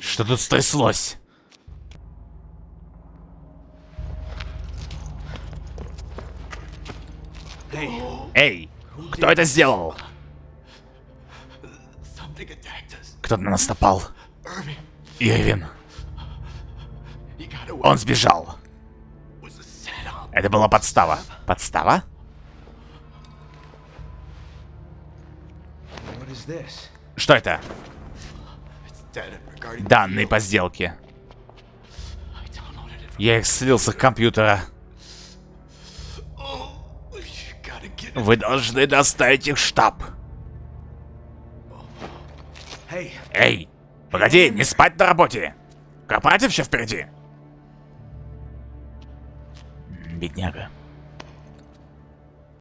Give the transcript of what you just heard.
Что тут стряслось? Эй, кто это сделал? Кто-то на нас напал. Ирвин. Он сбежал. Это была подстава. Подстава? Что это? Данные по сделке. Я их слил с их компьютера. Вы должны доставить их в штаб. Эй, погоди, не спать на работе. Корпоратив еще впереди. Бедняга.